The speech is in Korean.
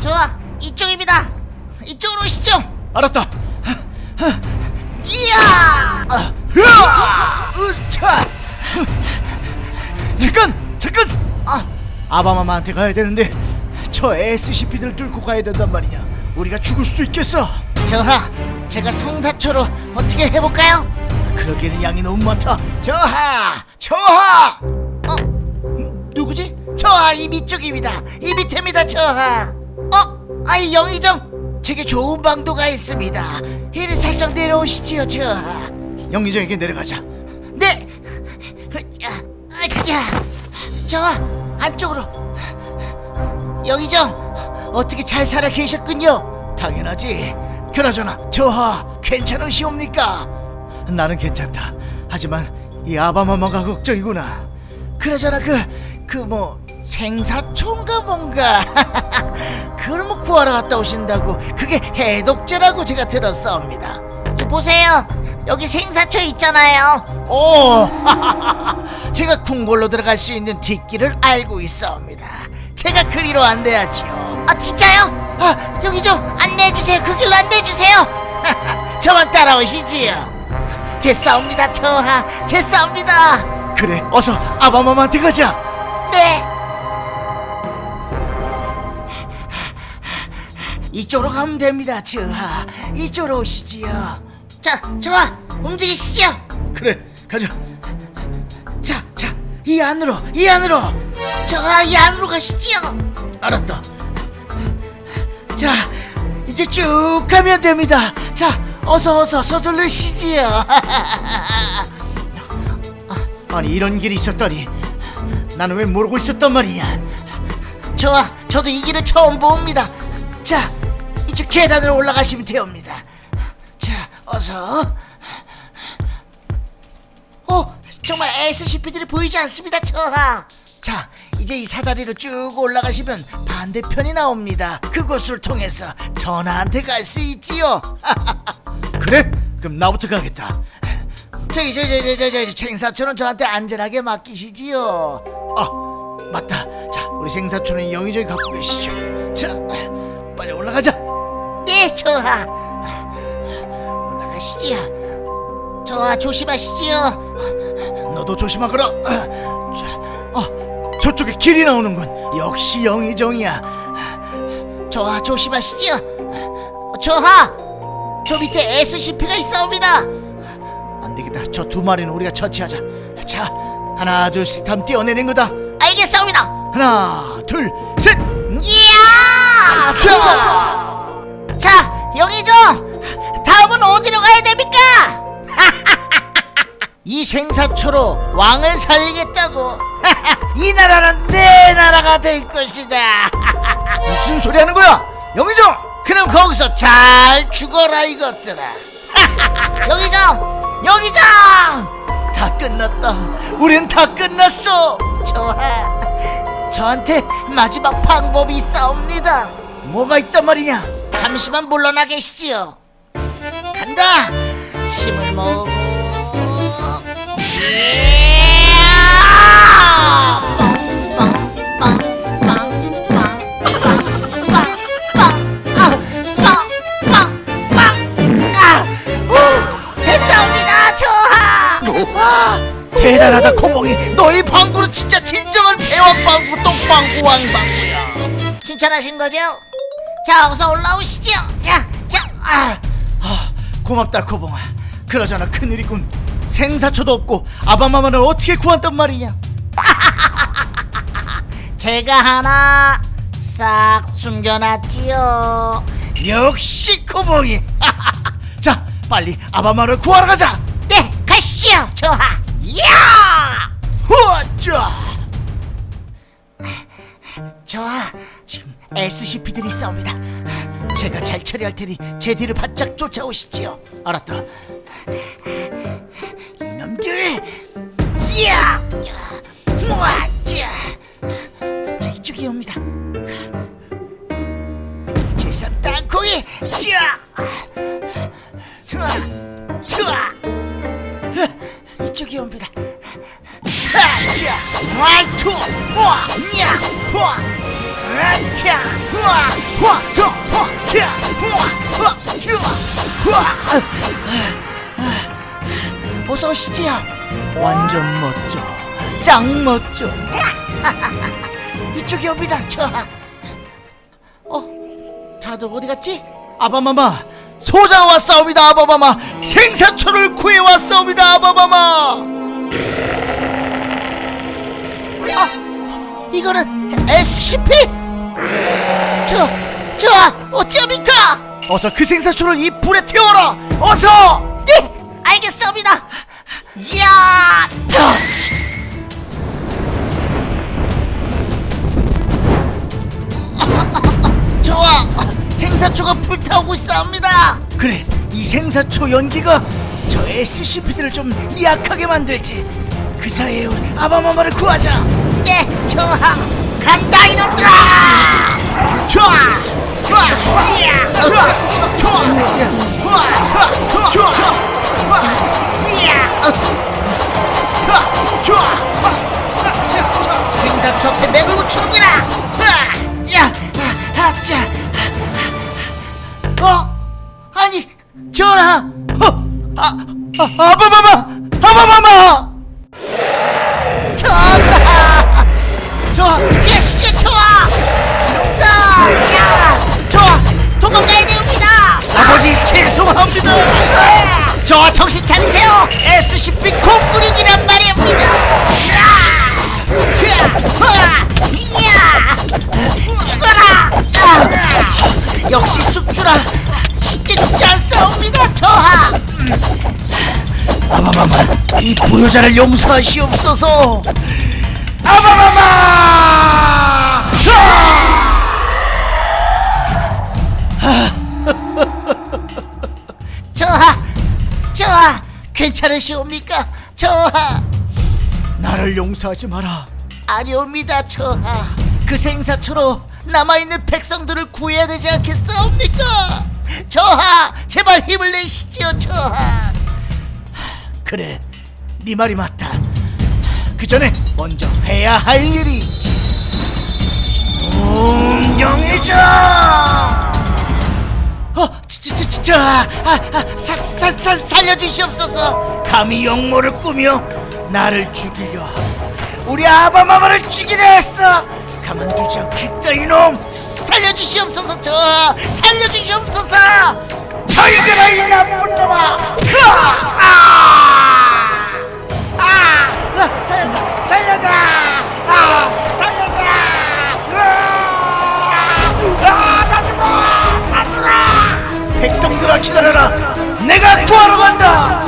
좋아 이쪽입니다 이쪽으로 오시죠 알았다. 이야 아, 으아! 으차! 잠깐, 잠깐. 아, 아바마마한테 가야 되는데 저 SCP들 뚫고 가야 된단 말이냐. 우리가 죽을 수도 있겠어. 저하 제가 성사초로 어떻게 해볼까요? 그러기에는 양이 너무 많다. 저하, 저하. 어? 누구지? 저하 이 밑쪽입니다 이 밑입니다 저하 어? 아이 영희정 제게 좋은 방도가 있습니다 이리 살짝 내려오시지요 저하 영의정에게 내려가자. 네 자, 저하 안쪽으로 영희정 어떻게 잘 살아 계셨군요 당연하지. 그나저나 저하 괜찮으시옵니까? 나는 괜찮다. 하지만 이 아바마마가 걱정이구나. 그러잖아 그그 뭐 생사초인가 뭔가 그걸 뭐 구하러 갔다 오신다고 그게 해독제라고 제가 들었사옵니다. 보세요. 여기 생사초 있잖아요. 오 제가 궁궐로 들어갈 수 있는 뒷길을 알고 있사옵니다. 제가 그리로 안내하지요. 아 진짜요? 아 여기 좀 안내해주세요. 그 길로 안내해주세요. 저만 따라오시지요. 됐사옵니다 저하. 됐사옵니다. 그래, 어서 아바마마한테 가자. 네. 이쪽으로 가면 됩니다, 저하. 이쪽으로 오시지요. 자, 저하, 움직이시죠. 그래, 가자. 자, 자, 이 안으로, 이 안으로. 저하, 이 안으로 가시지요. 알았다. 자, 이제 쭉 가면 됩니다. 자, 어서 어서 서둘르시지요. 아니 이런 길이 있었다니. 나는 왜 모르고 있었단 말이야. 저와 저도 이 길을 처음 봅니다. 자, 이쪽 계단으로 올라가시면 되옵니다. 자, 어서. 어, 정말 SCP들이 보이지 않습니다, 저하. 자, 이제 이 사다리로 쭉 올라가시면 반대편이 나옵니다. 그곳을 통해서 전하한테 갈 수 있지요. 그래? 그럼 나부터 가겠다. 저기 저저저저저 생사초는 저한테 안전하게 맡기시지요. 아, 맞다. 자, 우리 생사촌은 영의정이 갖고 계시죠. 자, 빨리 올라가자. 예, 저하. 올라가시지요. 저하 조심하시지요. 너도 조심하거라. 아, 자, 아, 저쪽에 길이 나오는군. 역시 영의정이야. 저하 조심하시지요. 저하, 저 밑에 SCP가 있사옵니다. 안 되겠다. 저 두 마리는 우리가 처치하자. 자, 하나, 둘, 셋 하면 뛰어내는 거다. 알겠사옵니다. 하나, 둘, 셋. 저, 자, 영희정, 다음은 어디로 가야 됩니까? 이 생사초로 왕을 살리겠다고. 이 나라는 내 나라가 될 것이다. 무슨 소리 하는 거야? 영의정! 그럼 거기서 잘 죽어라 이것들아. 영희정, 영희정, 다 끝났다. 우린 다 끝났어. 저하, 저한테 마지막 방법이 있사옵니다. 뭐가 있단 말이냐? 잠시만 물러나 계시지요. 간다. 대단하다 코봉이. 너희 방구는 진짜 진정한 대왕 방구, 똥방구, 왕방구야. 칭찬하신 거죠? 자, 어서 올라오시죠. 자, 자, 아. 아, 고맙다 코봉아. 그러잖아 큰일이군. 생사초도 없고 아바마마를 어떻게 구한단 말이냐? 제가 하나 싹 숨겨놨지요. 역시 코봉이. 자, 빨리 아바마를 구하러 가자. 네, 가시죠, 저하. 야! 후아짜. 저하, 지금 SCP들이 싸웁니다. 제가 잘 처리할 테니 제 뒤를 바짝 쫓아오시지요. 알았다. 이놈들! 야! 모아자! 자, 이쪽이 옵니다. 제삼 땅콩이! 야! 와! 야! 와! 아차 후아 후아 저 후아 차 후아 후아 차 후아 어서 오시지요 완전 멋져. 짱 멋져. 이쪽이 옵니다 저 어? 다들 어디 갔지? 아바마마 소장 왔사옵니다 아바마마 생사초를 구해 왔사옵니다 아바마마 이거는 SCP? 저, 저, 어찌합니까? 어서 그 생사초를 이 불에 태워라 어서 네, 알겠습니다. 야, 저. 좋아, 생사초가 불타오고 있사옵니다. 그래 이 생사초 연기가 저 SCP들을 좀 약하게 만들지 그 사이에 아바마마를 구하자 네, 좋아, 간다 이놈들아. 좋아 좋아, 이야, 좋아 좋아 좋아, 좋아, 좋아 이야. 좋아 생사초 앞에 맥을 붙이는구나. 아, 야, 아, 아짜. 어? 아니, 전하. 어, 아, 아, 아바마마 아바마마 좋아, 예시 좋아. 자, 야, 좋아. 도망가야 됩니다. 아버지 죄송합니다 저 정신 차리세요. SCP 콩구링이란 말입니다. 이야, 죽어라. 아, 역시 숙주라 쉽게 죽지 않사옵니다, 저하. 아바마마 이 불효자를 용서하시옵소서 아바마마 저하, 저하, 괜찮으시옵니까, 저하? 나를 용서하지 마라 아니옵니다, 저하. 그 생사초로 남아있는 백성들을 구해야 되지 않겠사옵니까? 저하, 제발 힘을 내시지요, 저하. 그래 네 말이 맞다 그 전에 먼저 해야 할 일이 있지. 웅경이자 어, 저, 아, 아, 살, 살, 살, 살려주시옵소서. 감히 역모를 꾸며 나를 죽이려 하고 우리 아바마마를 죽이려 했어. 가만두지 않겠다 이놈. 살려주시옵소서, 저, 살려주시옵소서. 따르라. 내가 구하러 간다.